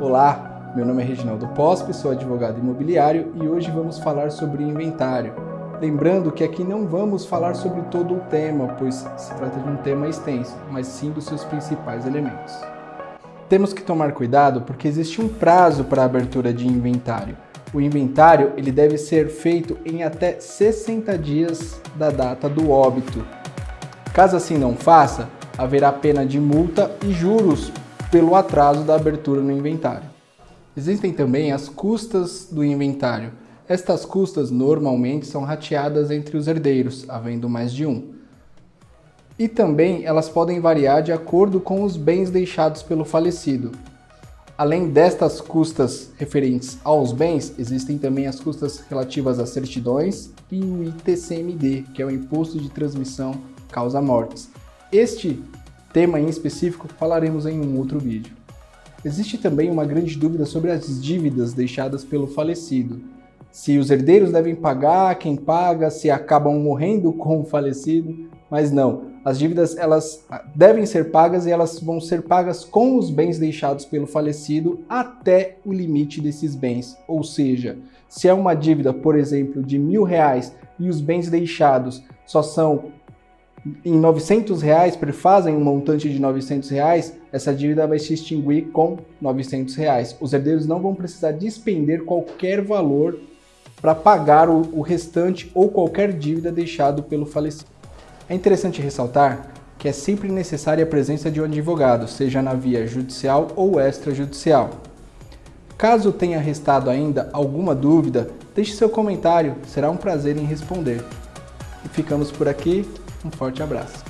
Olá, meu nome é Reginaldo Pospe, sou advogado imobiliário e hoje vamos falar sobre inventário. Lembrando que aqui não vamos falar sobre todo o tema, pois se trata de um tema extenso, mas sim dos seus principais elementos. Temos que tomar cuidado porque existe um prazo para a abertura de inventário. O inventário ele deve ser feito em até 60 dias da data do óbito. Caso assim não faça, haverá pena de multa e juros pelo atraso da abertura no inventário. Existem também as custas do inventário. Estas custas normalmente são rateadas entre os herdeiros, havendo mais de um. E também elas podem variar de acordo com os bens deixados pelo falecido. Além destas custas referentes aos bens, existem também as custas relativas às certidões e o ITCMD, que é o Imposto de Transmissão Causa Mortes. Este tema em específico falaremos em um outro vídeo. Existe também uma grande dúvida sobre as dívidas deixadas pelo falecido. Se os herdeiros devem pagar, quem paga, se acabam morrendo com o falecido, mas não. As dívidas elas devem ser pagas e elas vão ser pagas com os bens deixados pelo falecido até o limite desses bens. Ou seja, se é uma dívida, por exemplo, de mil reais e os bens deixados só são em 900 reais, prefazem um montante de 900 reais, essa dívida vai se extinguir com 900 reais. Os herdeiros não vão precisar despender qualquer valor para pagar o, o restante ou qualquer dívida deixado pelo falecido. É interessante ressaltar que é sempre necessária a presença de um advogado, seja na via judicial ou extrajudicial. Caso tenha restado ainda alguma dúvida, deixe seu comentário, será um prazer em responder. E ficamos por aqui, um forte abraço.